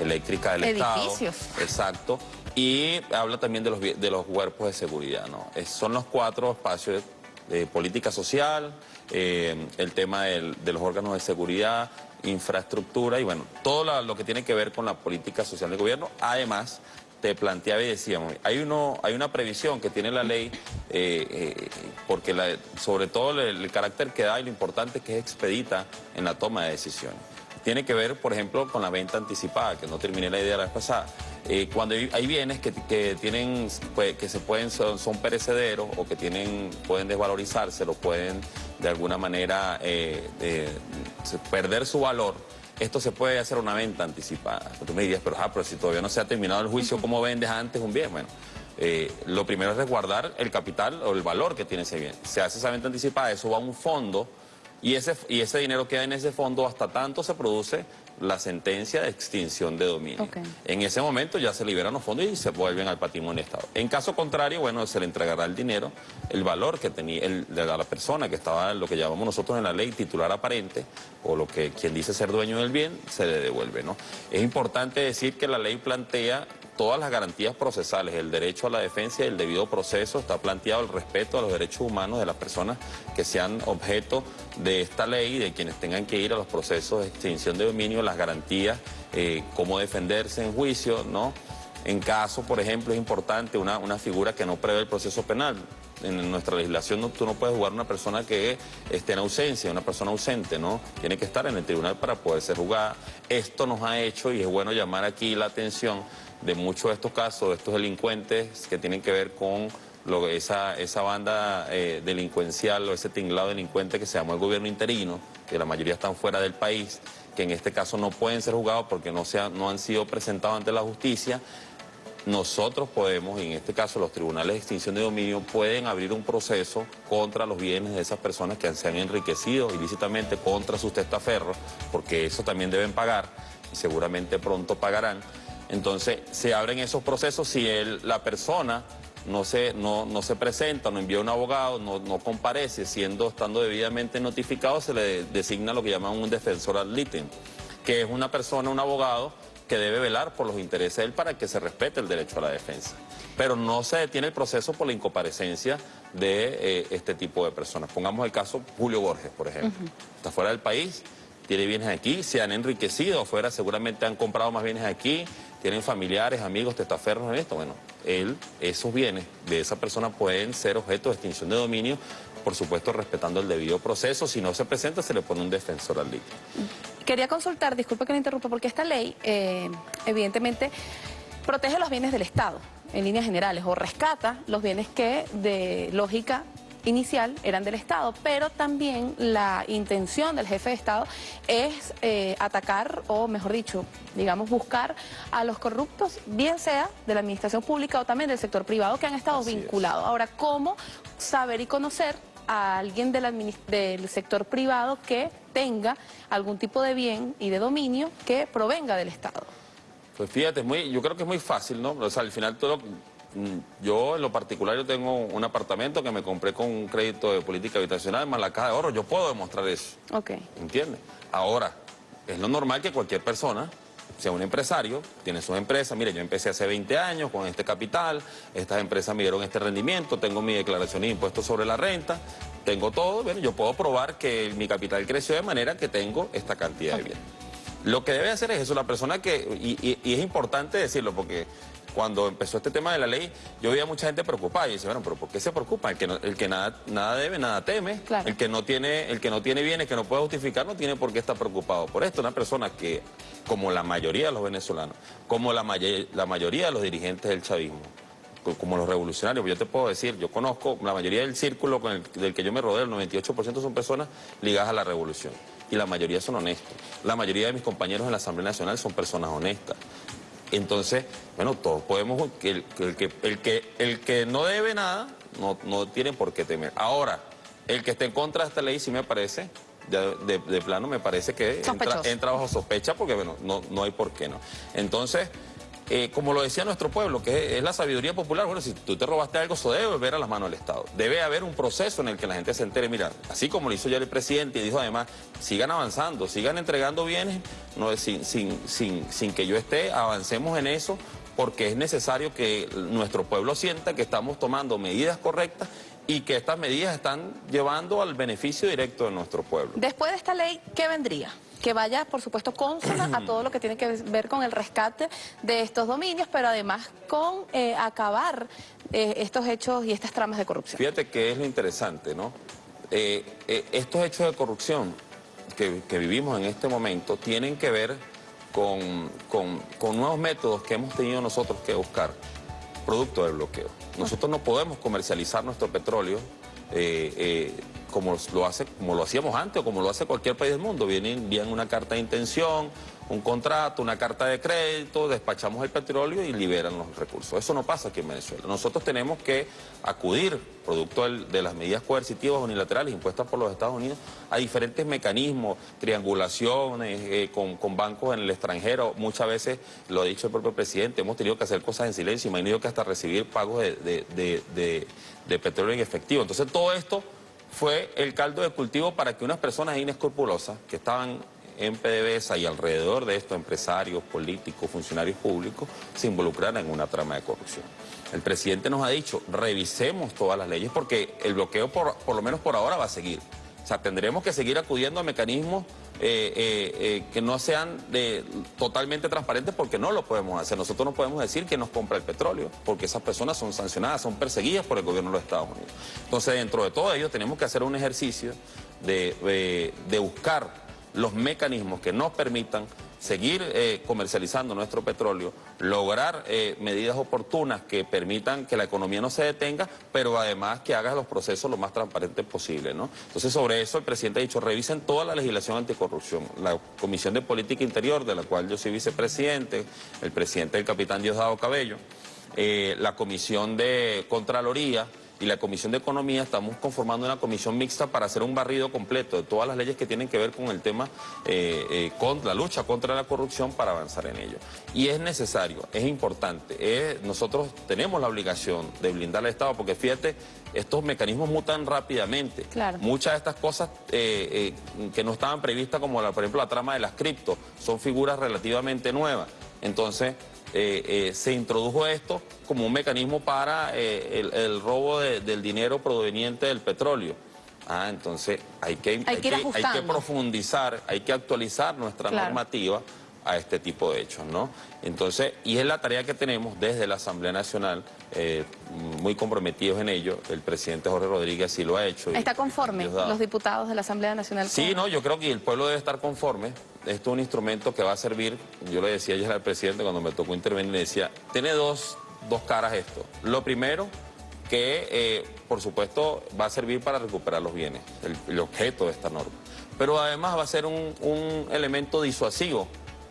eléctricas del Edificios. Estado. Exacto. Y habla también de los, de los cuerpos de seguridad, ¿no? son los cuatro espacios de política social, eh, el tema de los órganos de seguridad, infraestructura y bueno, todo lo que tiene que ver con la política social del gobierno, además te planteaba y decíamos, hay, uno, hay una previsión que tiene la ley, eh, eh, porque sobre todo el, carácter que da y lo importante que es expedita en la toma de decisiones. Tiene que ver, por ejemplo, con la venta anticipada, que no terminé la idea la vez pasada. Eh, cuando hay, bienes que, tienen, pues, que se pueden, son, perecederos o que tienen, pueden desvalorizarse, lo pueden de alguna manera perder su valor, esto se puede hacer una venta anticipada. Tú me dirías, pero, ah, pero si todavía no se ha terminado el juicio, ¿cómo vendes antes un bien? Bueno, eh, lo primero es resguardar el capital o el valor que tiene ese bien. Se hace esa venta anticipada, eso va a un fondo y ese, y ese dinero queda en ese fondo hasta tanto se produce la sentencia de extinción de dominio. En ese momento ya se liberan los fondos y se vuelven al patrimonio Estado. En caso contrario, bueno, se le entregará el dinero, el valor que tenía el, de la persona que estaba lo que llamamos nosotros en la ley titular aparente, o lo que quien dice ser dueño del bien, se le devuelve, ¿no? Es importante decir que la ley plantea todas las garantías procesales, el derecho a la defensa y el debido proceso, está planteado el respeto a los derechos humanos de las personas que sean objeto de esta ley, de quienes tengan que ir a los procesos de extinción de dominio, las garantías, eh, cómo defenderse en juicio, ¿no? En caso, por ejemplo, es importante una, una figura que no prevé el proceso penal. En nuestra legislación tú no puedes jugar una persona que esté en ausencia, una persona ausente, ¿no? Tiene que estar en el tribunal para poder ser juzgada. Esto nos ha hecho, y es bueno llamar aquí la atención, de muchos de estos casos, de estos delincuentes que tienen que ver con esa, esa banda eh, delincuencial o ese tinglado delincuente que se llamó el gobierno interino, que la mayoría están fuera del país, que en este caso no pueden ser juzgados porque no, no han sido presentados ante la justicia. Nosotros podemos, y en este caso los tribunales de extinción de dominio, pueden abrir un proceso contra los bienes de esas personas que se han enriquecido ilícitamente contra sus testaferros, porque eso también deben pagar y seguramente pronto pagarán. Entonces se abren esos procesos si la persona no se, no, se presenta, no envía un abogado, no, comparece, siendo, estando debidamente notificado, se le designa lo que llaman un defensor ad litem, que es una persona, un abogado, que debe velar por los intereses de él para que se respete el derecho a la defensa. Pero no se detiene el proceso por la incomparecencia de eh, este tipo de personas. Pongamos el caso Julio Borges, por ejemplo. Está fuera del país, tiene bienes aquí, se han enriquecido afuera, seguramente han comprado más bienes aquí, tienen familiares, amigos, testaferros en esto. Bueno, él, esos bienes de esa persona pueden ser objeto de extinción de dominio, por supuesto respetando el debido proceso. Si no se presenta, se le pone un defensor al litio. Quería consultar, disculpe que le interrumpa, porque esta ley, eh, evidentemente, protege los bienes del Estado, en líneas generales, o rescata los bienes que, de lógica inicial eran del Estado, pero también la intención del jefe de Estado es eh, atacar, o mejor dicho, digamos, buscar a los corruptos, bien sea de la administración pública o también del sector privado que han estado vinculados. Ahora, ¿cómo saber y conocer a alguien del sector privado que tenga algún tipo de bien y de dominio que provenga del Estado? Pues fíjate, muy, yo creo que es muy fácil, ¿no? O sea, al final todo yo en lo particular yo tengo un apartamento que me compré con un crédito de política habitacional más la caja de oro, yo puedo demostrar eso. Ok. ¿Entiendes? Ahora, es lo normal que cualquier persona, sea un empresario, tiene su empresa, mire, yo empecé hace 20 años con este capital, estas empresas me dieron este rendimiento, tengo mi declaración de impuestos sobre la renta, tengo todo, bueno, yo puedo probar que mi capital creció de manera que tengo esta cantidad de bienes. Lo que debe hacer es eso, la persona que, y, y es importante decirlo porque cuando empezó este tema de la ley, yo veía mucha gente preocupada y decía, bueno, pero ¿por qué se preocupa? El que, el que nada, nada debe, nada teme. El, que no tiene, el que no tiene bienes, que no puede justificar, no tiene por qué estar preocupado por esto. Una persona que, como la mayoría de los venezolanos, como la, la mayoría de los dirigentes del chavismo, como los revolucionarios, yo te puedo decir, yo conozco, la mayoría del círculo con el, del que yo me rodeo, el 98% son personas ligadas a la revolución. Y la mayoría son honestos. La mayoría de mis compañeros en la Asamblea Nacional son personas honestas. Entonces, bueno, todos podemos, el, el, que, el, que, el que no debe nada, no, no tiene por qué temer. Ahora, el que esté en contra de esta ley sí me parece, de, de, plano me parece que entra, entra, bajo sospecha porque, bueno, no, no hay por qué no. Entonces... Eh, como lo decía nuestro pueblo, que es, la sabiduría popular, bueno, si tú te robaste algo, eso debe volver a las manos del Estado. Debe haber un proceso en el que la gente se entere, mira, así como lo hizo ya el presidente y dijo además, sigan avanzando, sigan entregando bienes, no, sin, sin, sin, sin que yo esté, avancemos en eso, porque es necesario que nuestro pueblo sienta que estamos tomando medidas correctas y que estas medidas están llevando al beneficio directo de nuestro pueblo. Después de esta ley, ¿qué vendría? Que vaya, por supuesto, consona a todo lo que tiene que ver con el rescate de estos dominios, pero además con eh, acabar eh, estos hechos y estas tramas de corrupción. Fíjate que es lo interesante, ¿no? Eh, estos hechos de corrupción que, vivimos en este momento tienen que ver con, con nuevos métodos que hemos tenido nosotros que buscar, producto del bloqueo. Nosotros no podemos comercializar nuestro petróleo como lo, hace, como lo hacíamos antes o como lo hace cualquier país del mundo. Vienen, envían una carta de intención, un contrato, una carta de crédito, despachamos el petróleo y liberan los recursos. Eso no pasa aquí en Venezuela. Nosotros tenemos que acudir, producto de las medidas coercitivas unilaterales impuestas por los Estados Unidos, a diferentes mecanismos, triangulaciones eh, con, bancos en el extranjero. Muchas veces, lo ha dicho el propio presidente, hemos tenido que hacer cosas en silencio, tenido que hasta recibir pagos de petróleo en efectivo. Entonces todo esto fue el caldo de cultivo para que unas personas inescrupulosas que estaban en PDVSA y alrededor de esto, empresarios, políticos, funcionarios públicos, se involucraran en una trama de corrupción. El presidente nos ha dicho, revisemos todas las leyes porque el bloqueo, por, por lo menos por ahora, va a seguir. O sea, tendremos que seguir acudiendo a mecanismos eh, eh, eh, que no sean totalmente transparentes porque no lo podemos hacer. Nosotros no podemos decir que nos compra el petróleo porque esas personas son sancionadas, son perseguidas por el gobierno de los Estados Unidos. Entonces, dentro de todo ello, tenemos que hacer un ejercicio de, de buscar los mecanismos que nos permitan seguir eh, comercializando nuestro petróleo, lograr eh, medidas oportunas que permitan que la economía no se detenga, pero además que haga los procesos lo más transparentes posible. ¿no? Entonces, sobre eso el presidente ha dicho, revisen toda la legislación anticorrupción. La Comisión de Política Interior, de la cual yo soy vicepresidente, el presidente del capitán Diosdado Cabello, eh, la Comisión de Contraloría, y la Comisión de Economía estamos conformando una comisión mixta para hacer un barrido completo de todas las leyes que tienen que ver con el tema, eh, eh, con la lucha contra la corrupción para avanzar en ello. Y es necesario, es importante, nosotros tenemos la obligación de blindar al Estado, porque fíjate, estos mecanismos mutan rápidamente. Muchas de estas cosas eh, que no estaban previstas, como la, por ejemplo la trama de las cripto, son figuras relativamente nuevas. Entonces, eh, eh, se introdujo esto como un mecanismo para eh, el, robo del dinero proveniente del petróleo. Ah, entonces hay que, hay, que, hay que, profundizar, hay que actualizar nuestra normativa a este tipo de hechos, ¿no? Entonces, y es la tarea que tenemos desde la Asamblea Nacional, eh, muy comprometidos en ello, el presidente Jorge Rodríguez sí lo ha hecho. ¿Está conforme los diputados de la Asamblea Nacional? Sí, no, yo creo que el pueblo debe estar conforme, esto es un instrumento que va a servir, yo le decía ayer al presidente cuando me tocó intervenir, le decía, tiene dos, dos caras esto. Lo primero, que eh, por supuesto va a servir para recuperar los bienes, el, objeto de esta norma. Pero además va a ser un, un elemento disuasivo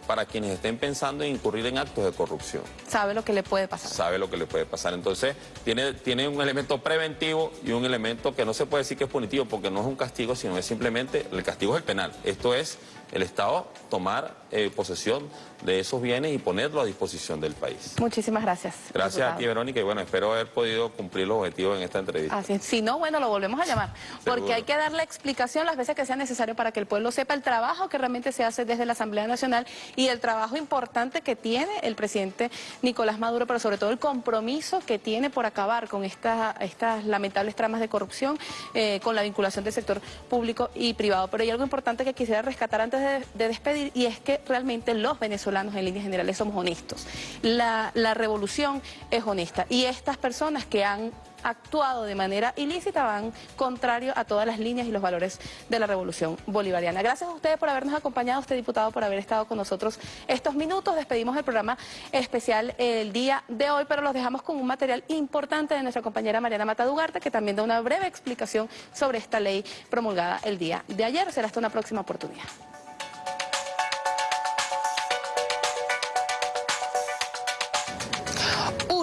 para quienes estén pensando en incurrir en actos de corrupción. Sabe lo que le puede pasar. Sabe lo que le puede pasar. Entonces, tiene, tiene un elemento preventivo y un elemento que no se puede decir que es punitivo porque no es un castigo, sino es simplemente, el castigo es el penal. Esto es el Estado tomar eh, posesión de esos bienes y ponerlo a disposición del país. Muchísimas gracias. Gracias a ti, Verónica, y bueno, espero haber podido cumplir los objetivos en esta entrevista. Así es. Si no, bueno, lo volvemos a llamar, porque hay que dar la explicación las veces que sea necesario para que el pueblo sepa el trabajo que realmente se hace desde la Asamblea Nacional y el trabajo importante que tiene el presidente Nicolás Maduro, pero sobre todo el compromiso que tiene por acabar con estas lamentables tramas de corrupción, eh, con la vinculación del sector público y privado. Pero hay algo importante que quisiera rescatar antes de, despedir y es que realmente los venezolanos en líneas generales somos honestos. La, revolución es honesta y estas personas que han actuado de manera ilícita van contrario a todas las líneas y los valores de la revolución bolivariana. Gracias a ustedes por habernos acompañado, usted diputado, por haber estado con nosotros estos minutos. Despedimos el programa especial el día de hoy, pero los dejamos con un material importante de nuestra compañera Mariana Matadugarte, que también da una breve explicación sobre esta ley promulgada el día de ayer. Será hasta una próxima oportunidad.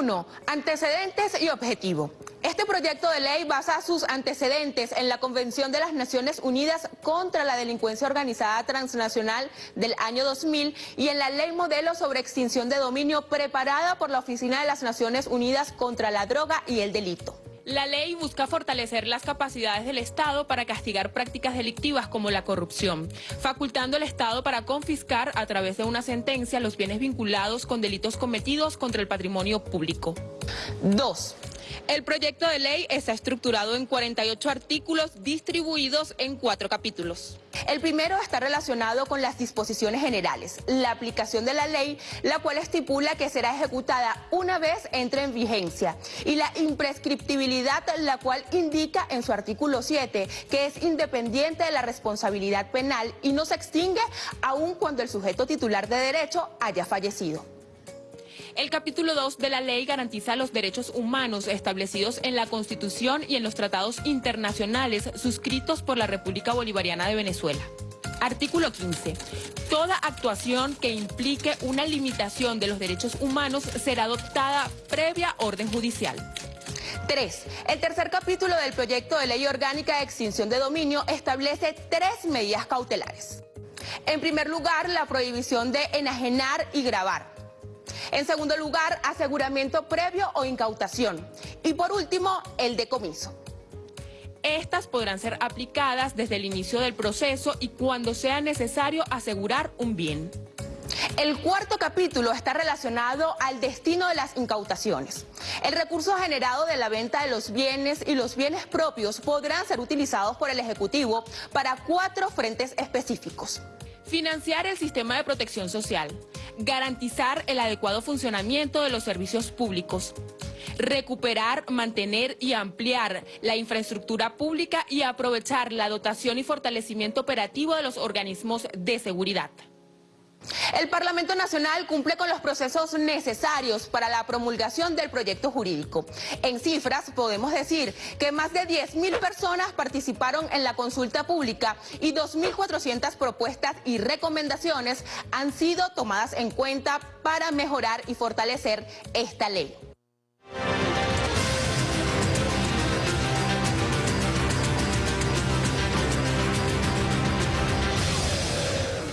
1. Antecedentes y objetivo. Este proyecto de ley basa sus antecedentes en la Convención de las Naciones Unidas contra la Delincuencia Organizada Transnacional del año 2000 y en la Ley Modelo sobre Extinción de Dominio preparada por la Oficina de las Naciones Unidas contra la Droga y el Delito. La ley busca fortalecer las capacidades del Estado para castigar prácticas delictivas como la corrupción, facultando al Estado para confiscar a través de una sentencia los bienes vinculados con delitos cometidos contra el patrimonio público. 2. El proyecto de ley está estructurado en 48 artículos distribuidos en cuatro capítulos. El primero está relacionado con las disposiciones generales, la aplicación de la ley, la cual estipula que será ejecutada una vez entre en vigencia, y la imprescriptibilidad, la cual indica en su artículo 7 que es independiente de la responsabilidad penal y no se extingue aun cuando el sujeto titular de derecho haya fallecido. El capítulo 2 de la ley garantiza los derechos humanos establecidos en la Constitución y en los tratados internacionales suscritos por la República Bolivariana de Venezuela. Artículo 15. Toda actuación que implique una limitación de los derechos humanos será adoptada previa orden judicial. 3. El tercer capítulo del proyecto de ley orgánica de extinción de dominio establece tres medidas cautelares. En primer lugar, la prohibición de enajenar y grabar. En segundo lugar, aseguramiento previo o incautación. Y por último, el decomiso. Estas podrán ser aplicadas desde el inicio del proceso y cuando sea necesario asegurar un bien. El cuarto capítulo está relacionado al destino de las incautaciones. El recurso generado de la venta de los bienes y los bienes propios podrán ser utilizados por el Ejecutivo para cuatro frentes específicos. Financiar el sistema de protección social, garantizar el adecuado funcionamiento de los servicios públicos, recuperar, mantener y ampliar la infraestructura pública y aprovechar la dotación y fortalecimiento operativo de los organismos de seguridad. El Parlamento Nacional cumple con los procesos necesarios para la promulgación del proyecto jurídico. En cifras, podemos decir que más de 10.000 personas participaron en la consulta pública y 2.400 propuestas y recomendaciones han sido tomadas en cuenta para mejorar y fortalecer esta ley.